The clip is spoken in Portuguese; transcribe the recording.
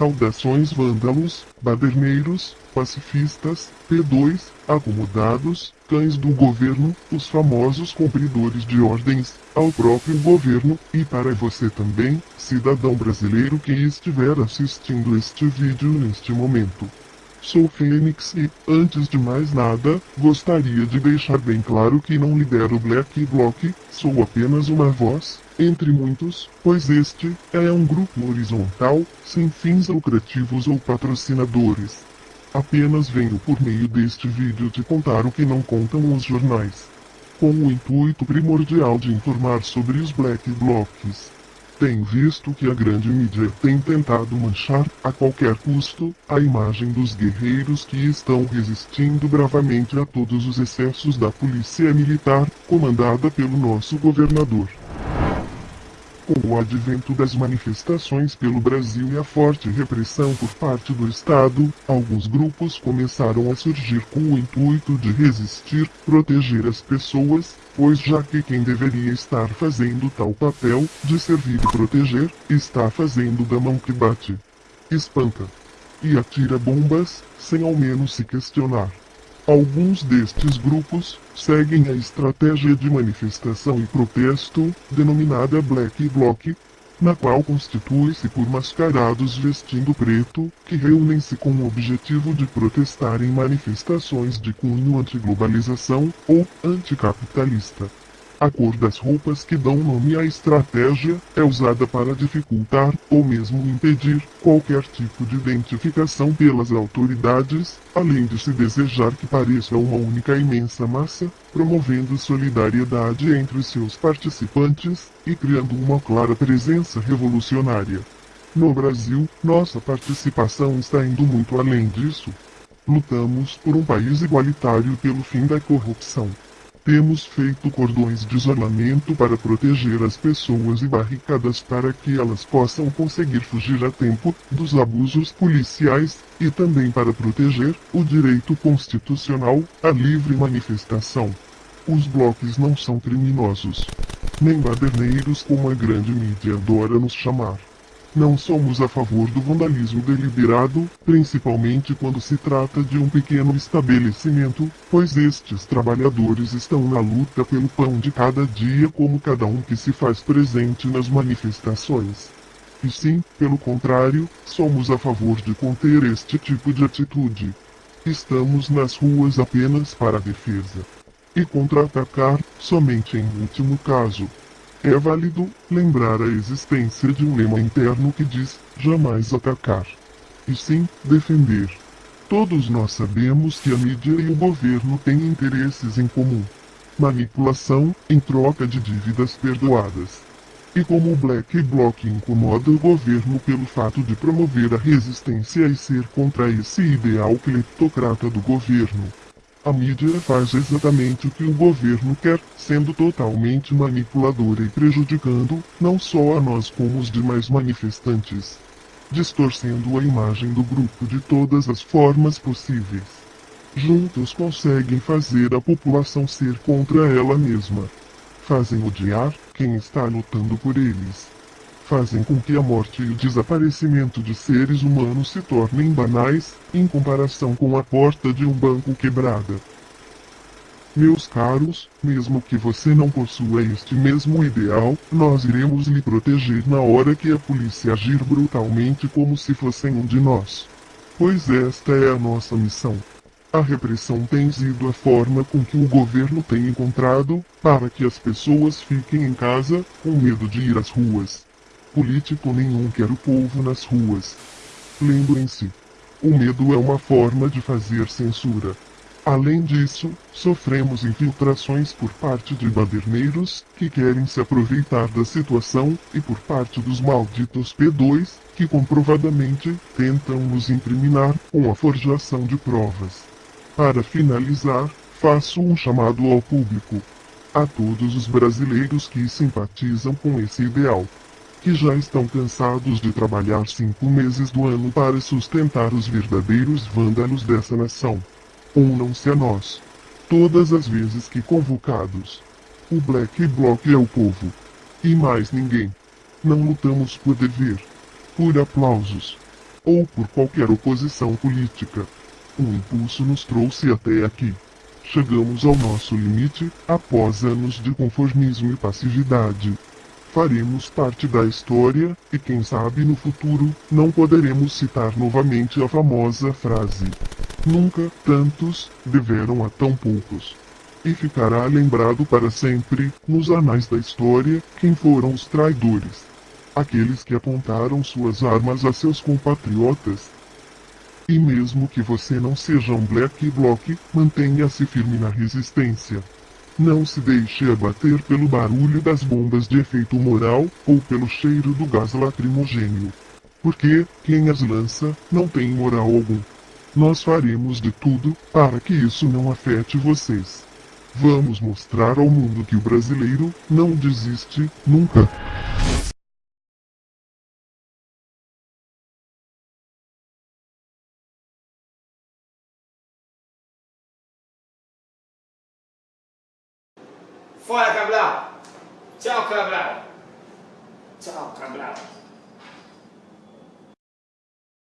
Saudações vândalos, baderneiros, pacifistas, P2, acomodados, cães do governo, os famosos cumpridores de ordens, ao próprio governo, e para você também, cidadão brasileiro que estiver assistindo este vídeo neste momento. Sou Fênix e, antes de mais nada, gostaria de deixar bem claro que não lidero Black Block, sou apenas uma voz, entre muitos, pois este é um grupo horizontal, sem fins lucrativos ou patrocinadores. Apenas venho por meio deste vídeo te contar o que não contam os jornais. Com o intuito primordial de informar sobre os Black Blocs. Tenho visto que a grande mídia tem tentado manchar, a qualquer custo, a imagem dos guerreiros que estão resistindo bravamente a todos os excessos da polícia militar, comandada pelo nosso governador. Com o advento das manifestações pelo Brasil e a forte repressão por parte do Estado, alguns grupos começaram a surgir com o intuito de resistir, proteger as pessoas, pois já que quem deveria estar fazendo tal papel, de servir e proteger, está fazendo da mão que bate. Espanta. E atira bombas, sem ao menos se questionar. Alguns destes grupos seguem a estratégia de manifestação e protesto, denominada Black Bloc, na qual constitui-se por mascarados vestindo preto, que reúnem-se com o objetivo de protestar em manifestações de cunho antiglobalização ou anticapitalista. A cor das roupas que dão nome à estratégia é usada para dificultar, ou mesmo impedir, qualquer tipo de identificação pelas autoridades, além de se desejar que pareça uma única imensa massa, promovendo solidariedade entre seus participantes, e criando uma clara presença revolucionária. No Brasil, nossa participação está indo muito além disso. Lutamos por um país igualitário pelo fim da corrupção. Temos feito cordões de isolamento para proteger as pessoas e barricadas para que elas possam conseguir fugir a tempo dos abusos policiais, e também para proteger o direito constitucional à livre manifestação. Os blocos não são criminosos. Nem baderneiros como a grande mídia adora nos chamar. Não somos a favor do vandalismo deliberado, principalmente quando se trata de um pequeno estabelecimento, pois estes trabalhadores estão na luta pelo pão de cada dia como cada um que se faz presente nas manifestações. E sim, pelo contrário, somos a favor de conter este tipo de atitude. Estamos nas ruas apenas para a defesa. E contra-atacar, somente em último caso. É válido lembrar a existência de um lema interno que diz jamais atacar. E sim, defender. Todos nós sabemos que a mídia e o governo têm interesses em comum. Manipulação, em troca de dívidas perdoadas. E como o Black Bloc incomoda o governo pelo fato de promover a resistência e ser contra esse ideal cleptocrata do governo, a mídia faz exatamente o que o governo quer, sendo totalmente manipuladora e prejudicando, não só a nós como os demais manifestantes. Distorcendo a imagem do grupo de todas as formas possíveis. Juntos conseguem fazer a população ser contra ela mesma. Fazem odiar quem está lutando por eles fazem com que a morte e o desaparecimento de seres humanos se tornem banais, em comparação com a porta de um banco quebrada. Meus caros, mesmo que você não possua este mesmo ideal, nós iremos lhe proteger na hora que a polícia agir brutalmente como se fossem um de nós. Pois esta é a nossa missão. A repressão tem sido a forma com que o governo tem encontrado para que as pessoas fiquem em casa, com medo de ir às ruas. Político nenhum quer o povo nas ruas. Lembrem-se, o medo é uma forma de fazer censura. Além disso, sofremos infiltrações por parte de baderneiros, que querem se aproveitar da situação, e por parte dos malditos P2, que comprovadamente tentam nos incriminar com a forjação de provas. Para finalizar, faço um chamado ao público. A todos os brasileiros que simpatizam com esse ideal que já estão cansados de trabalhar cinco meses do ano para sustentar os verdadeiros vândalos dessa nação. Unam-se a nós. Todas as vezes que convocados. O Black Bloc é o povo. E mais ninguém. Não lutamos por dever. Por aplausos. ou por qualquer oposição política. Um impulso nos trouxe até aqui. Chegamos ao nosso limite, após anos de conformismo e passividade. Faremos parte da história, e quem sabe no futuro, não poderemos citar novamente a famosa frase: Nunca tantos deveram a tão poucos. E ficará lembrado para sempre, nos anais da história, quem foram os traidores. Aqueles que apontaram suas armas a seus compatriotas. E mesmo que você não seja um black bloc, mantenha-se firme na resistência. Não se deixe abater pelo barulho das bombas de efeito moral ou pelo cheiro do gás lacrimogênio. Porque, quem as lança, não tem moral algum. Nós faremos de tudo para que isso não afete vocês. Vamos mostrar ao mundo que o brasileiro não desiste nunca. Fora, Cabral! Tchau, Cabral! Tchau, Cabral!